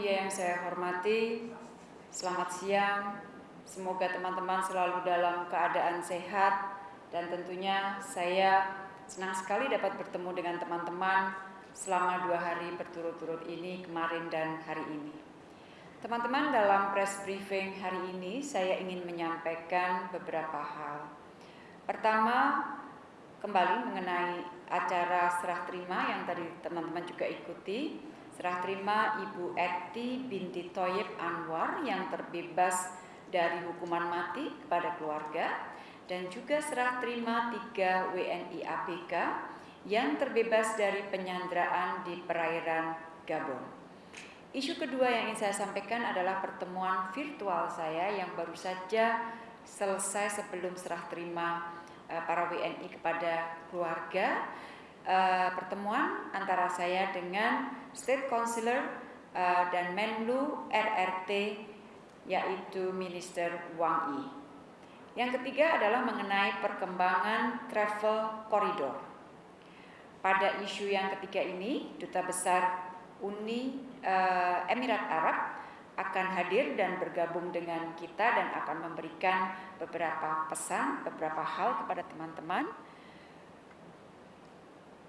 media yang saya hormati, selamat siang. Semoga teman-teman selalu dalam keadaan sehat dan tentunya saya senang sekali dapat bertemu dengan teman-teman selama dua hari berturut-turut ini kemarin dan hari ini. Teman-teman dalam press briefing hari ini saya ingin menyampaikan beberapa hal. Pertama, kembali mengenai acara serah terima yang tadi teman-teman juga ikuti serah terima Ibu Eti binti Toyib Anwar yang terbebas dari hukuman mati kepada keluarga. Dan juga serah terima tiga WNI ABK yang terbebas dari penyanderaan di perairan Gabon. Isu kedua yang ingin saya sampaikan adalah pertemuan virtual saya yang baru saja selesai sebelum serah terima eh, para WNI kepada keluarga uh, pertemuan antara saya dengan State Councilor uh, dan Menlu RRT yaitu Minister Wang Yi. Yang ketiga adalah mengenai perkembangan travel corridor. Pada isu yang ketiga ini, Duta Besar Uni uh, Emirat Arab akan hadir dan bergabung dengan kita dan akan memberikan beberapa pesan, beberapa hal kepada teman-teman.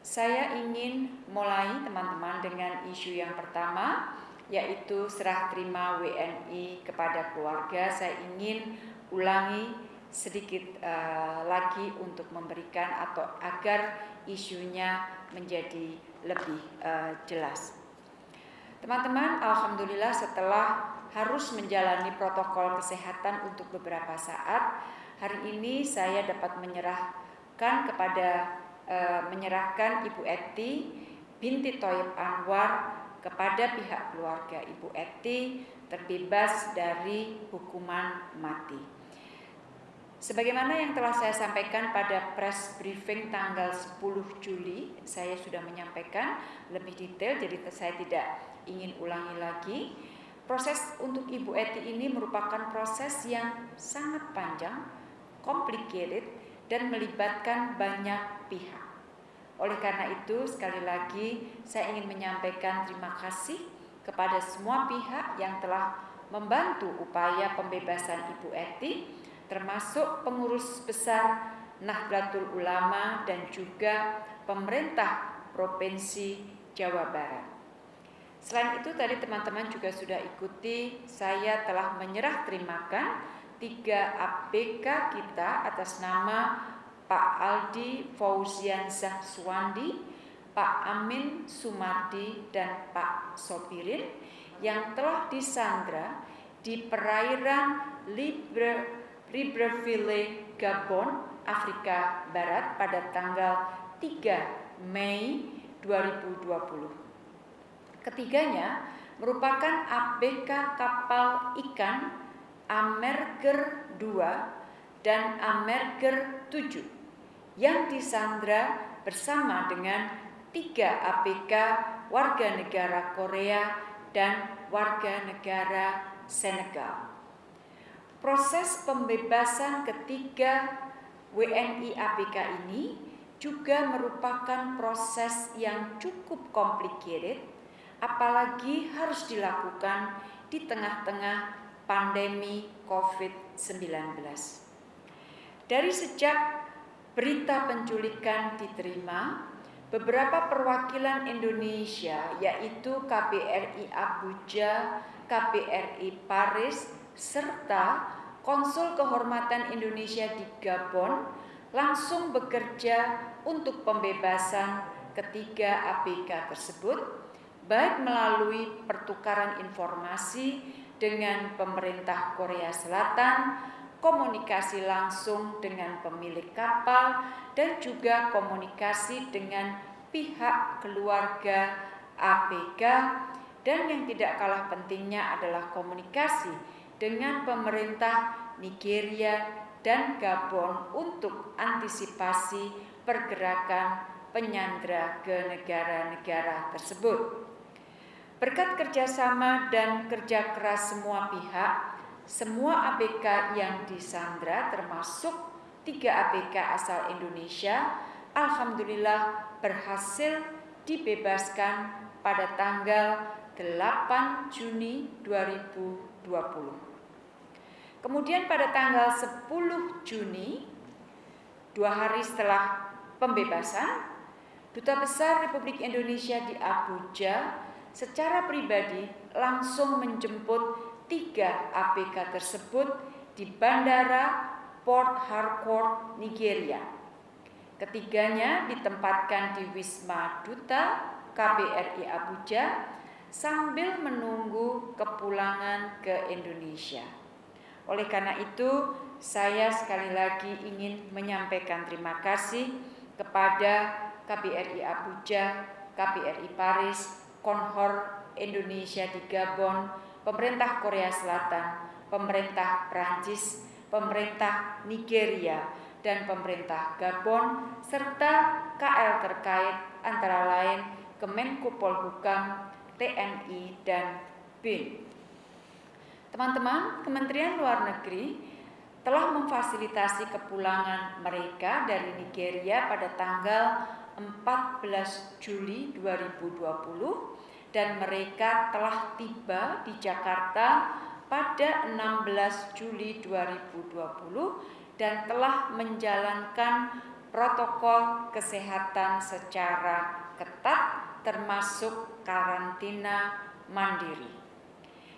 Saya ingin mulai teman-teman dengan isu yang pertama yaitu serah terima WNI kepada keluarga. Saya ingin ulangi sedikit uh, lagi untuk memberikan atau agar isunya menjadi lebih uh, jelas. Teman-teman, alhamdulillah setelah harus menjalani protokol kesehatan untuk beberapa saat, hari ini saya dapat menyerahkan kepada e, menyerahkan Ibu Eti binti Toyib Anwar kepada pihak keluarga Ibu Eti terbebas dari hukuman mati. Sebagaimana yang telah saya sampaikan pada press briefing tanggal 10 Juli, saya sudah menyampaikan lebih detail, jadi saya tidak ingin ulangi lagi. Proses untuk Ibu Eti ini merupakan proses yang sangat panjang, complicated, dan melibatkan banyak pihak. Oleh karena itu, sekali lagi saya ingin menyampaikan terima kasih kepada semua pihak yang telah membantu upaya pembebasan Ibu Eti, termasuk pengurus besar Nahdlatul Ulama dan juga pemerintah Provinsi Jawa Barat. Selain itu tadi teman-teman juga sudah ikuti, saya telah menyerah terimakan tiga ABK kita atas nama Pak Aldi Fauziansyah Suwandi, Pak Amin Sumardi, dan Pak Sopirin yang telah disandra di perairan Libre, Libreville, Gabon, Afrika Barat pada tanggal 3 Mei 2020. Ketiganya merupakan ABK kapal ikan Amerger 2 dan Amerger 7 yang disandra bersama dengan tiga ABK warga negara Korea dan warga negara Senegal. Proses pembebasan ketiga WNI ABK ini juga merupakan proses yang cukup complicated, apalagi harus dilakukan di tengah-tengah pandemi COVID-19. Dari sejak berita penculikan diterima, beberapa perwakilan Indonesia yaitu KBRI Abuja, KBRI Paris, serta Konsul Kehormatan Indonesia di Gabon langsung bekerja untuk pembebasan ketiga ABK tersebut, baik melalui pertukaran informasi dengan pemerintah Korea Selatan komunikasi langsung dengan pemilik kapal, dan juga komunikasi dengan pihak keluarga APK, dan yang tidak kalah pentingnya adalah komunikasi dengan pemerintah Nigeria dan Gabon untuk antisipasi pergerakan penyandra ke negara-negara tersebut. Berkat kerjasama dan kerja keras semua pihak, semua ABK yang disandra termasuk tiga ABK asal Indonesia alhamdulillah berhasil dibebaskan pada tanggal 8 8 Juni 2020. Kemudian pada tanggal 10 Juni, dua hari setelah pembebasan, Duta Besar Republik Indonesia di Abuja secara pribadi langsung menjemput tiga APK tersebut di Bandara Port Harcourt, Nigeria. Ketiganya ditempatkan di Wisma Duta KBRI Abuja sambil menunggu kepulangan ke Indonesia. Oleh karena itu, saya sekali lagi ingin menyampaikan terima kasih kepada KBRI Abuja, KBRI Paris, Konhor Indonesia di Gabon, pemerintah Korea Selatan, pemerintah Prancis, pemerintah Nigeria, dan pemerintah Gabon, serta KL terkait antara lain Kemenko Polhukam, TNI, dan BIN. Teman-teman, Kementerian Luar Negeri telah memfasilitasi kepulangan mereka dari Nigeria pada tanggal 14 Juli 2020 dan mereka telah tiba di Jakarta pada 16 Juli 2020 dan telah menjalankan protokol kesehatan secara ketat termasuk karantina mandiri.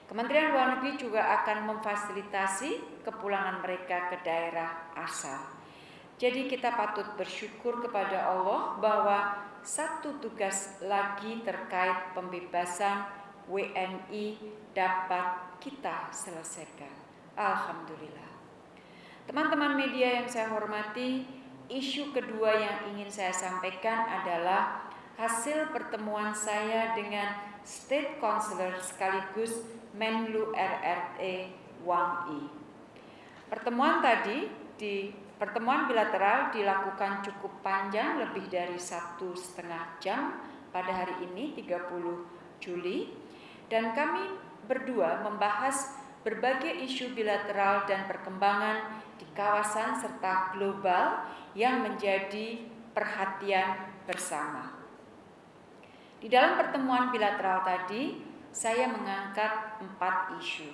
Kementerian Luar Negeri juga akan memfasilitasi kepulangan mereka ke daerah asal. Jadi kita patut bersyukur kepada Allah bahwa satu tugas lagi terkait pembebasan WNI dapat kita selesaikan. Alhamdulillah. Teman-teman media yang saya hormati, isu kedua yang ingin saya sampaikan adalah hasil pertemuan saya dengan State Counselor sekaligus Menlu RRT Wang Yi. Pertemuan tadi di pertemuan bilateral dilakukan cukup panjang lebih dari satu setengah jam pada hari ini 30 Juli dan kami berdua membahas berbagai isu bilateral dan perkembangan di kawasan serta global yang menjadi perhatian bersama. Di dalam pertemuan bilateral tadi, saya mengangkat empat isu,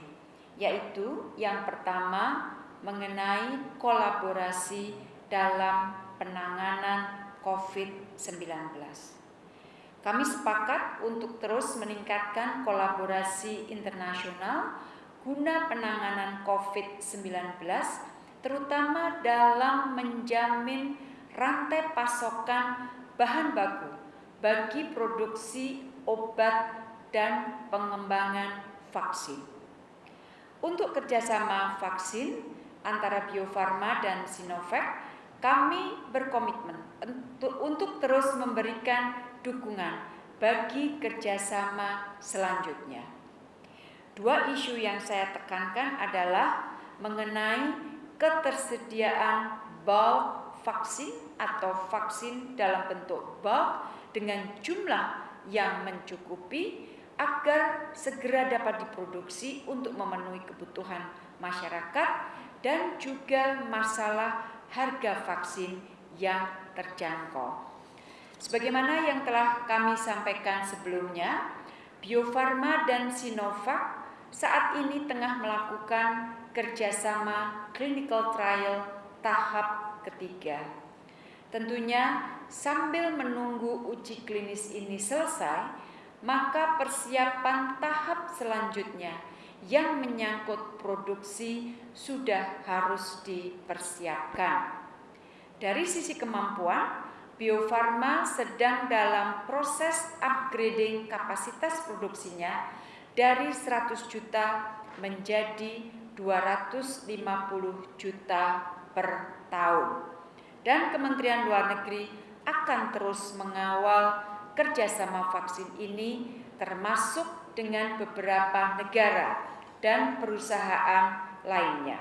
yaitu yang pertama mengenai kolaborasi dalam penanganan COVID-19. Kami sepakat untuk terus meningkatkan kolaborasi internasional guna penanganan COVID-19, terutama dalam menjamin rantai pasokan bahan baku bagi produksi obat dan pengembangan vaksin. Untuk kerjasama vaksin antara Bio Farma dan Sinovac, kami berkomitmen untuk, untuk terus memberikan dukungan bagi kerjasama selanjutnya. Dua isu yang saya tekankan adalah mengenai ketersediaan bulk vaksin atau vaksin dalam bentuk bulk dengan jumlah yang mencukupi agar segera dapat diproduksi untuk memenuhi kebutuhan masyarakat dan juga masalah harga vaksin yang terjangkau. Sebagaimana yang telah kami sampaikan sebelumnya, Bio Farma dan Sinovac saat ini tengah melakukan kerjasama clinical trial tahap ketiga. Tentunya sambil menunggu uji klinis ini selesai, maka persiapan tahap selanjutnya yang menyangkut produksi sudah harus dipersiapkan. Dari sisi kemampuan, Bio Farma sedang dalam proses upgrading kapasitas produksinya dari 100 juta menjadi 250 juta per tahun. Dan Kementerian Luar Negeri akan terus mengawal kerjasama vaksin ini termasuk dengan beberapa negara dan perusahaan lainnya.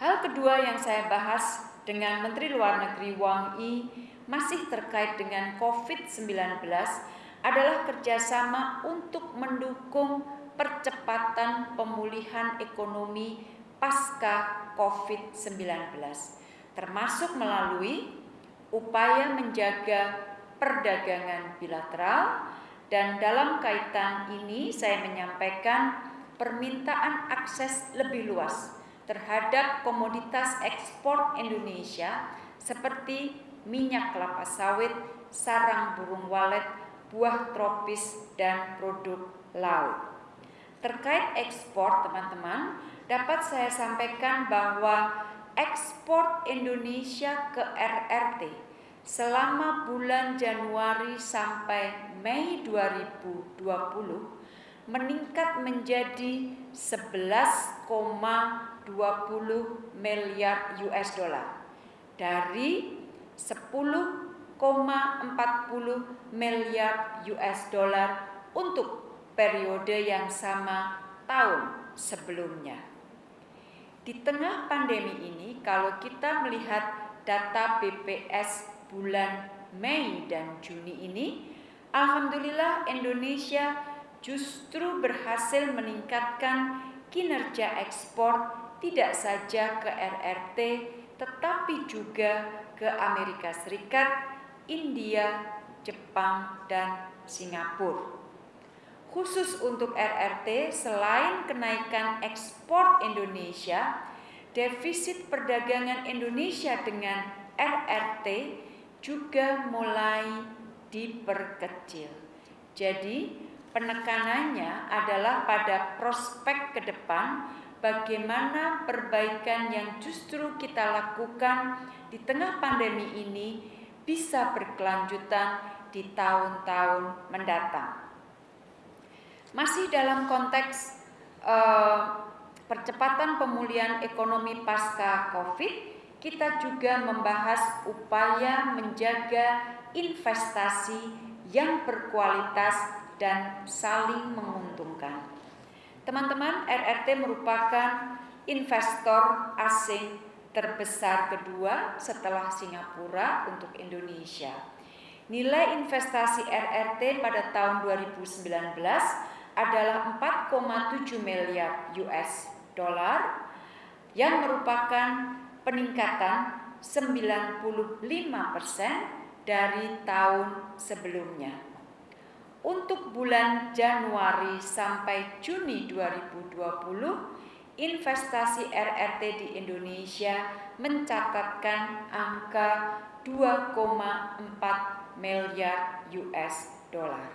Hal kedua yang saya bahas dengan Menteri Luar Negeri Wang Yi masih terkait dengan COVID-19 adalah kerjasama untuk mendukung percepatan pemulihan ekonomi pasca COVID-19, termasuk melalui upaya menjaga perdagangan bilateral Dan dalam kaitan ini saya menyampaikan permintaan akses lebih luas terhadap komoditas ekspor Indonesia seperti minyak kelapa sawit, sarang burung walet, buah tropis, dan produk laut. Terkait ekspor, teman-teman, dapat saya sampaikan bahwa ekspor Indonesia ke RRT selama bulan Januari sampai Mei 2020 meningkat menjadi 11,20 miliar US dollar dari 10,40 miliar US dollar untuk periode yang sama tahun sebelumnya. Di tengah pandemi ini, kalau kita melihat data BPS bulan Mei dan Juni ini, alhamdulillah Indonesia justru berhasil meningkatkan kinerja ekspor tidak saja ke RRT tetapi juga ke Amerika Serikat, India, Jepang, dan Singapura. Khusus untuk RRT, selain kenaikan ekspor Indonesia, defisit perdagangan Indonesia dengan RRT juga mulai diperkecil. Jadi, penekanannya adalah pada prospek ke depan bagaimana perbaikan yang justru kita lakukan di tengah pandemi ini bisa berkelanjutan di tahun-tahun mendatang. Masih dalam konteks uh, percepatan pemulihan ekonomi pasca Covid, kita juga membahas upaya menjaga investasi yang berkualitas dan saling menguntungkan. Teman-teman, RRT merupakan investor asing terbesar kedua setelah Singapura untuk Indonesia. Nilai investasi RRT pada tahun 2019 adalah 4,7 miliar US dollar yang merupakan peningkatan 95% dari tahun sebelumnya. Untuk bulan Januari sampai Juni 2020, investasi RRT di Indonesia mencatatkan angka 2,4 miliar US dollar.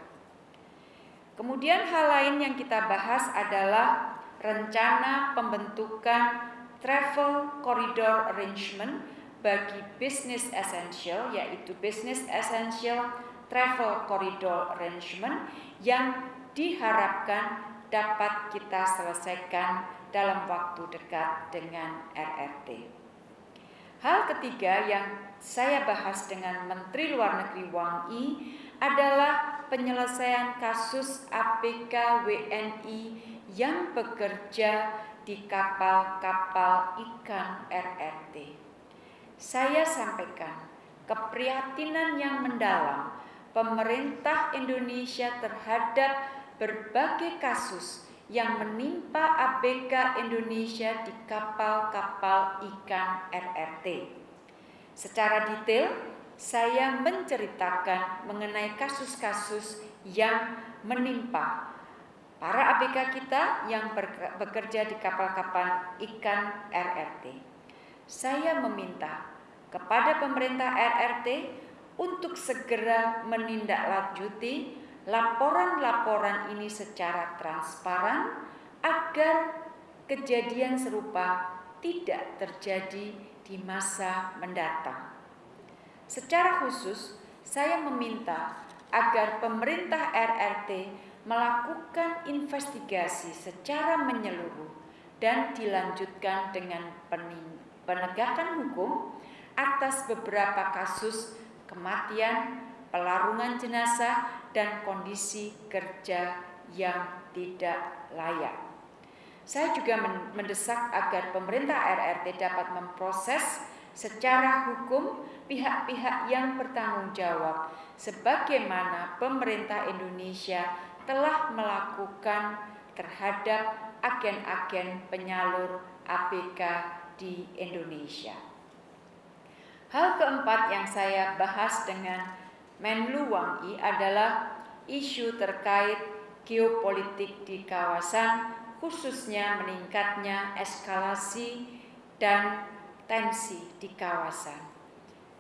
Kemudian hal lain yang kita bahas adalah rencana pembentukan travel corridor arrangement bagi business essential yaitu business essential travel corridor arrangement yang diharapkan dapat kita selesaikan dalam waktu dekat dengan RRT. Hal ketiga yang saya bahas dengan Menteri Luar Negeri Wang Yi adalah penyelesaian kasus APK WNI yang bekerja di kapal-kapal ikan RRT. Saya sampaikan keprihatinan yang mendalam pemerintah Indonesia terhadap berbagai kasus yang menimpa ABK Indonesia di kapal-kapal ikan RRT. Secara detail, saya menceritakan mengenai kasus-kasus yang menimpa para ABK kita yang bekerja di kapal-kapal ikan RRT. Saya meminta kepada pemerintah RRT untuk segera menindaklanjuti laporan-laporan ini secara transparan agar kejadian serupa tidak terjadi di masa mendatang. Secara khusus, saya meminta agar pemerintah RRT melakukan investigasi secara menyeluruh dan dilanjutkan dengan penegakan hukum atas beberapa kasus kematian, pelarungan jenazah, dan kondisi kerja yang tidak layak. Saya juga mendesak agar pemerintah RRT dapat memproses secara hukum pihak-pihak yang bertanggung jawab sebagaimana pemerintah Indonesia telah melakukan terhadap agen-agen penyalur APK di Indonesia. Hal keempat yang saya bahas dengan Menlu Wang Yi adalah isu terkait geopolitik di kawasan, khususnya meningkatnya eskalasi dan tensi di kawasan.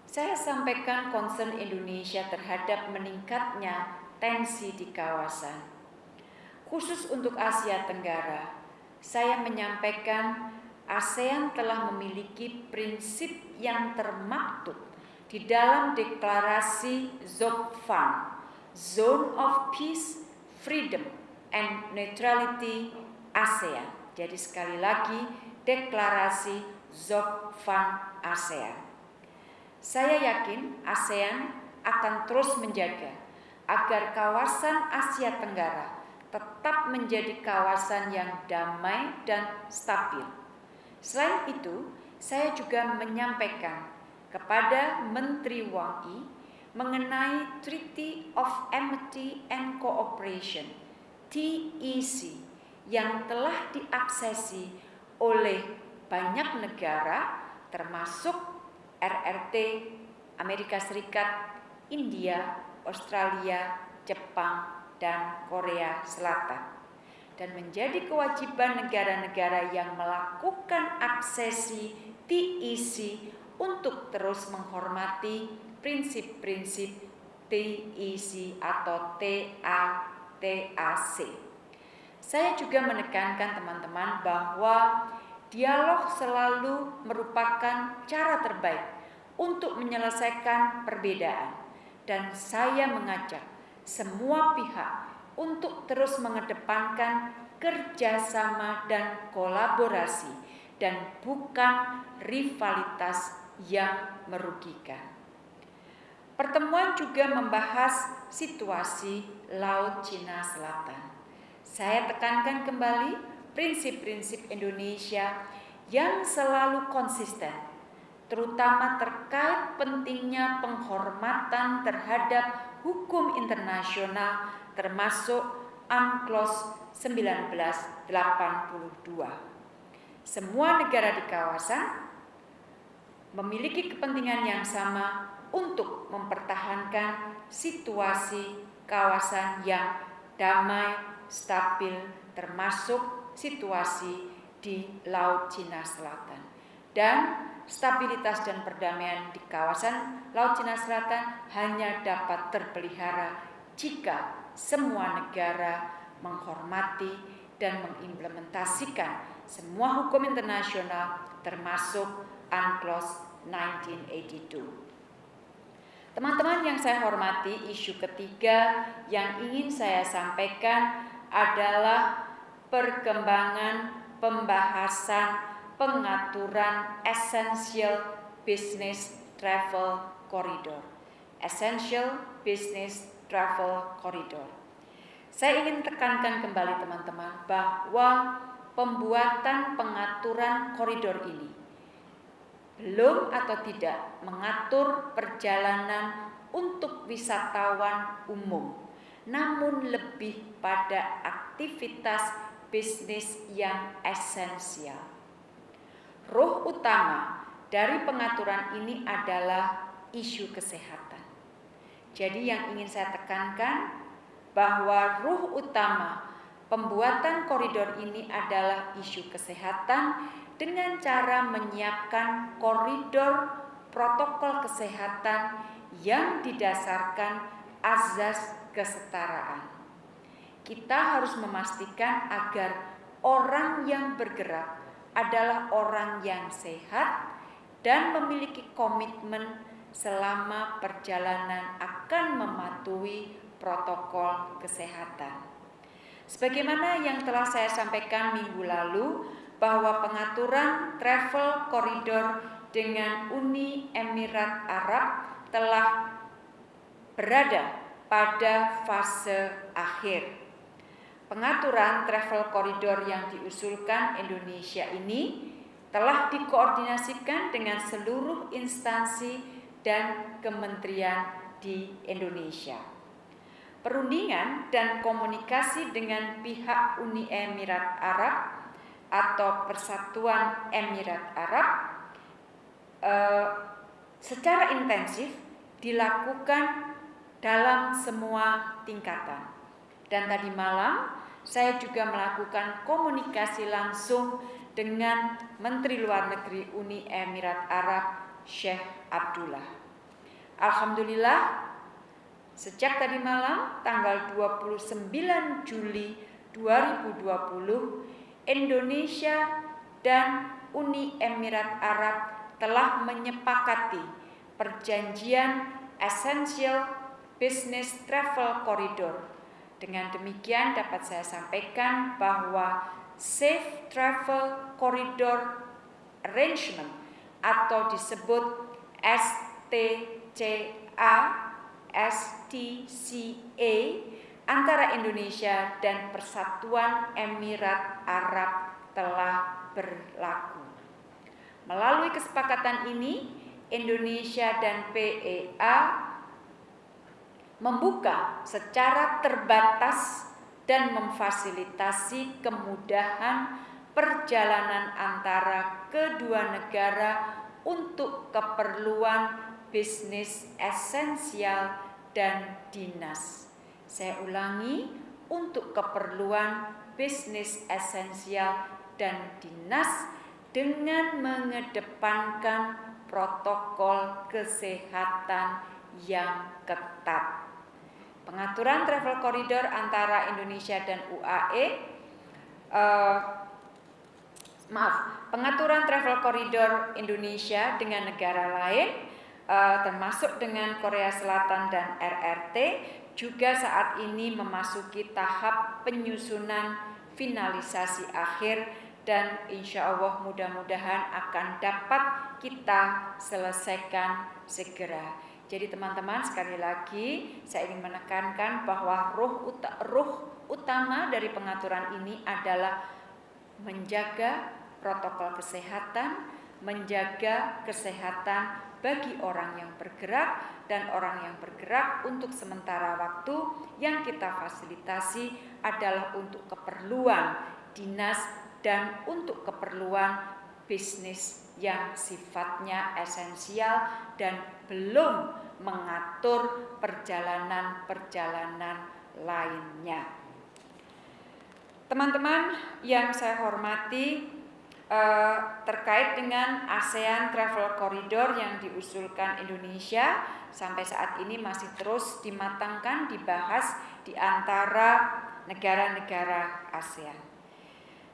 Saya sampaikan concern Indonesia terhadap meningkatnya tensi di kawasan. Khusus untuk Asia Tenggara, saya menyampaikan ASEAN telah memiliki prinsip yang termaktub di dalam deklarasi ZOPFAN, Zone of Peace, Freedom, and Neutrality ASEAN. Jadi sekali lagi deklarasi ZOPFAN ASEAN. Saya yakin ASEAN akan terus menjaga agar kawasan Asia Tenggara tetap menjadi kawasan yang damai dan stabil. Selain itu, saya juga menyampaikan kepada Menteri Wang Yi mengenai Treaty of Amity and Cooperation TEC yang telah diaksesi oleh banyak negara termasuk RRT Amerika Serikat, India, Australia, Jepang, dan Korea Selatan dan menjadi kewajiban negara-negara yang melakukan aksesi TEC untuk terus menghormati prinsip-prinsip TEC atau TATAC. Saya juga menekankan teman-teman bahwa dialog selalu merupakan cara terbaik untuk menyelesaikan perbedaan dan saya mengajak semua pihak untuk terus mengedepankan kerjasama dan kolaborasi dan bukan rivalitas yang merugikan. Pertemuan juga membahas situasi Laut Cina Selatan. Saya tekankan kembali prinsip-prinsip Indonesia yang selalu konsisten, terutama terkait pentingnya penghormatan terhadap hukum internasional termasuk UNCLOS 1982. Semua negara di kawasan memiliki kepentingan yang sama untuk mempertahankan situasi kawasan yang damai stabil termasuk situasi di Laut Cina Selatan. Dan stabilitas dan perdamaian di kawasan Laut Cina Selatan hanya dapat terpelihara jika semua negara menghormati dan mengimplementasikan semua hukum internasional termasuk UNCLOS 1982. Teman-teman yang saya hormati, isu ketiga yang ingin saya sampaikan adalah perkembangan pembahasan pengaturan essential business travel corridor. Essential business travel corridor. Saya ingin tekankan kembali teman-teman bahwa pembuatan pengaturan koridor ini belum atau tidak mengatur perjalanan untuk wisatawan umum namun lebih pada aktivitas bisnis yang esensial. Roh utama dari pengaturan ini adalah isu kesehatan. Jadi yang ingin saya tekankan bahwa ruh utama pembuatan koridor ini adalah isu kesehatan dengan cara menyiapkan koridor protokol kesehatan yang didasarkan azas kesetaraan. Kita harus memastikan agar orang yang bergerak adalah orang yang sehat dan memiliki komitmen selama perjalanan akan mematuhi protokol kesehatan. Sebagaimana yang telah saya sampaikan minggu lalu, bahwa pengaturan travel koridor dengan Uni Emirat Arab telah berada pada fase akhir. Pengaturan travel koridor yang diusulkan Indonesia ini telah dikoordinasikan dengan seluruh instansi dan kementerian di Indonesia. Perundingan dan komunikasi dengan pihak Uni Emirat Arab atau Persatuan Emirat Arab eh, secara intensif dilakukan dalam semua tingkatan. Dan tadi malam saya juga melakukan komunikasi langsung dengan Menteri Luar Negeri Uni Emirat Arab Sheikh Abdullah. Alhamdulillah sejak tadi malam tanggal 29 Juli 2020 Indonesia dan Uni Emirat Arab telah menyepakati perjanjian Essential Business Travel Corridor dengan demikian dapat saya sampaikan bahwa Safe Travel Corridor Arrangement atau disebut STCA STCA antara Indonesia dan Persatuan Emirat Arab telah berlaku. Melalui kesepakatan ini, Indonesia dan PEA membuka secara terbatas dan memfasilitasi kemudahan perjalanan antara kedua negara untuk keperluan bisnis esensial dan dinas. Saya ulangi, untuk keperluan bisnis esensial dan dinas dengan mengedepankan protokol kesehatan yang ketat. Pengaturan travel corridor antara Indonesia dan UAE uh, eh, maaf, pengaturan travel corridor Indonesia dengan negara lain uh, termasuk dengan Korea Selatan dan RRT juga saat ini memasuki tahap penyusunan finalisasi akhir dan insya Allah mudah-mudahan akan dapat kita selesaikan segera. Jadi teman-teman sekali lagi saya ingin menekankan bahwa ruh, ut ruh utama dari pengaturan ini adalah menjaga protokol kesehatan, menjaga kesehatan bagi orang yang bergerak dan orang yang bergerak untuk sementara waktu yang kita fasilitasi adalah untuk keperluan dinas dan untuk keperluan bisnis yang sifatnya esensial dan belum mengatur perjalanan-perjalanan lainnya. Teman-teman yang saya hormati, eh, terkait dengan ASEAN Travel Corridor yang diusulkan Indonesia sampai saat ini masih terus dimatangkan, dibahas di antara negara-negara ASEAN.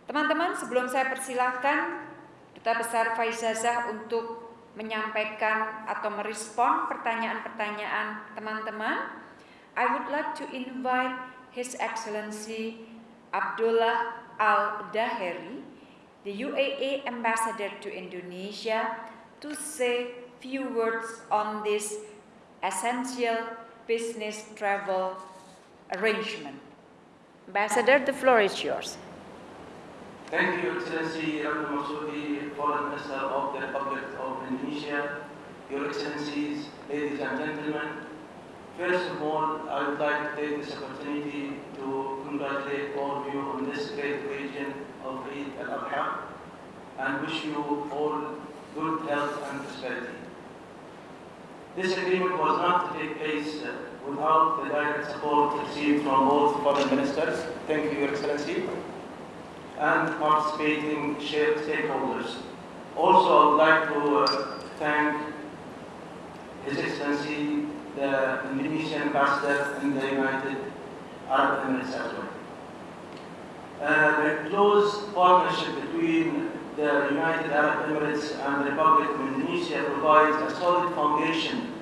Teman-teman, sebelum saya persilahkan Duta Besar Faizazah untuk menyampaikan atau merespon pertanyaan-pertanyaan teman-teman, I would like to invite His Excellency Abdullah Al-Daheri, the UAE Ambassador to Indonesia, to say few words on this essential business travel arrangement. Ambassador, the floor is yours. Thank you, Excellency Ratu Marsudi, Foreign Minister of the Republic of Indonesia, Your Excellencies, ladies and gentlemen. First of all, I would like to take this opportunity to congratulate all of you on this great occasion of Eid al-Adha and wish you all good health and prosperity. This agreement was not to take place without the direct support received from both foreign ministers. Thank you, Your Excellency and participating stakeholders. Also, I would like to uh, thank His Excellency, the Indonesian Ambassador in the United Arab Emirates as well. Uh, the close partnership between the United Arab Emirates and the Republic of Indonesia provides a solid foundation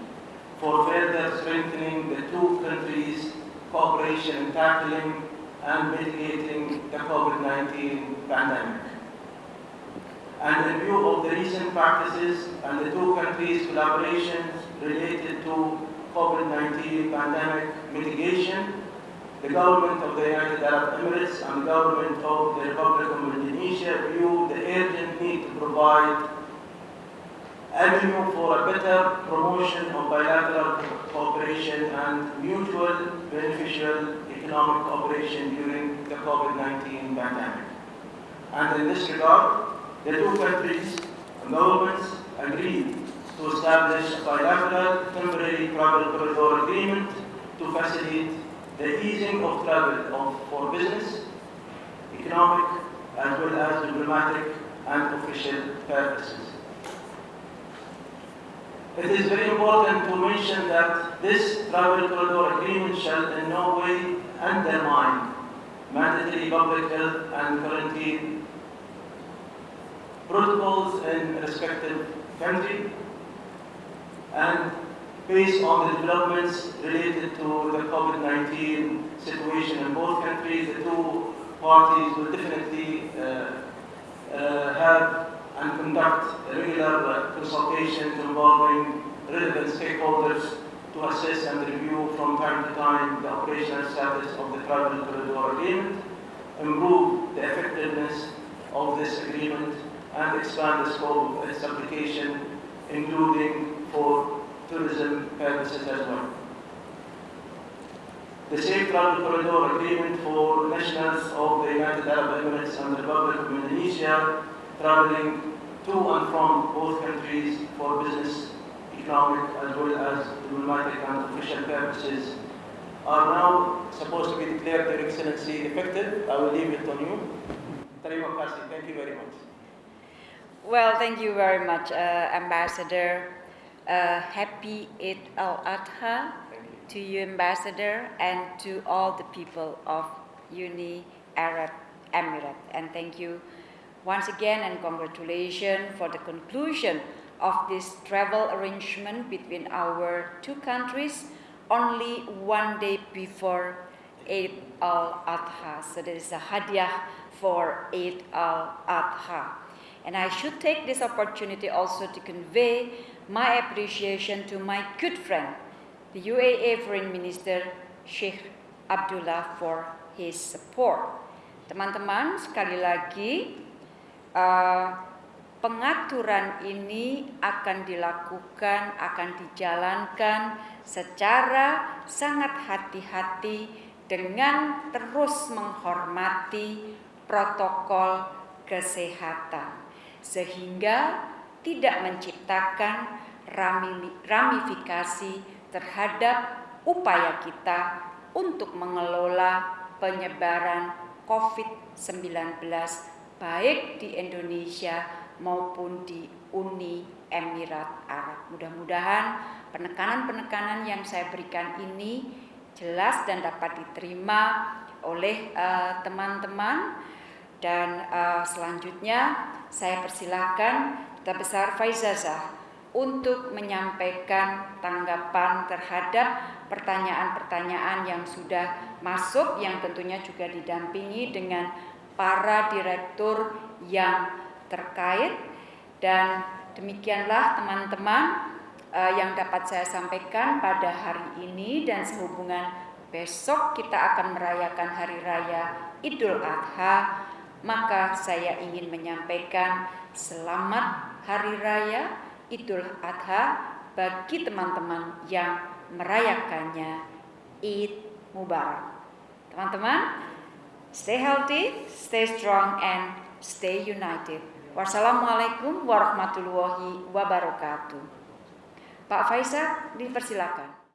for further strengthening the two countries' cooperation in tackling and mitigating the COVID-19 pandemic. And in view of the recent practices and the two countries' collaborations related to COVID-19 pandemic mitigation, the government of the United Arab Emirates and the government of the Republic of Indonesia view the urgent need to provide avenue for a better promotion of bilateral cooperation and mutual beneficial economic cooperation during the COVID-19 pandemic. And in this regard, the two countries governments agreed to establish a bilateral temporary travel corridor agreement to facilitate the easing of travel of, for business, economic, as well as diplomatic and official purposes. It is very important to mention that this travel corridor agreement shall in no way undermine mandatory public health and quarantine protocols in respective country and based on the developments related to the COVID-19 situation in both countries, the two parties will definitely uh, uh, have and conduct regular consultations involving relevant stakeholders to assess and review from time to time the operational status of the travel corridor agreement, improve the effectiveness of this agreement, and expand the scope of its application, including for tourism purposes as well. The Safe Travel Corridor Agreement for nationals of the United Arab Emirates and the Republic of Indonesia traveling to and from both countries for business, economic, as well as diplomatic and official purposes are now supposed to be declared, Your Excellency, effective. I will leave it on you. Terima kasih. Thank you very much. Well, thank you very much, uh, Ambassador. Uh, happy Eid al-Adha to you, Ambassador, and to all the people of Uni Arab Emirates. And thank you once again and congratulations for the conclusion of this travel arrangement between our two countries only one day before Eid al-Adha. So there is a hadiah for Eid al-Adha. And I should take this opportunity also to convey my appreciation to my good friend, the UAE Foreign Minister Sheikh Abdullah for his support. Teman-teman, sekali lagi uh, pengaturan ini akan dilakukan, akan dijalankan secara sangat hati-hati dengan terus menghormati protokol kesehatan sehingga tidak menciptakan ramifikasi terhadap upaya kita untuk mengelola penyebaran COVID-19 baik di Indonesia maupun di Uni Emirat Arab. Mudah-mudahan penekanan-penekanan yang saya berikan ini jelas dan dapat diterima oleh eh, teman-teman uh, dan uh, selanjutnya saya persilahkan Duta Besar Faizazah untuk menyampaikan tanggapan terhadap pertanyaan-pertanyaan yang sudah masuk yang tentunya juga didampingi dengan para direktur yang terkait dan demikianlah teman-teman uh, yang dapat saya sampaikan pada hari ini dan sehubungan besok kita akan merayakan hari raya Idul Adha maka saya ingin menyampaikan selamat hari raya Idul Adha bagi teman-teman yang merayakannya Id Mubarak. Teman-teman, Stay healthy, stay strong, and stay united. Wassalamualaikum warahmatullahi wabarakatuh. Pak Faisal, dipersilakan.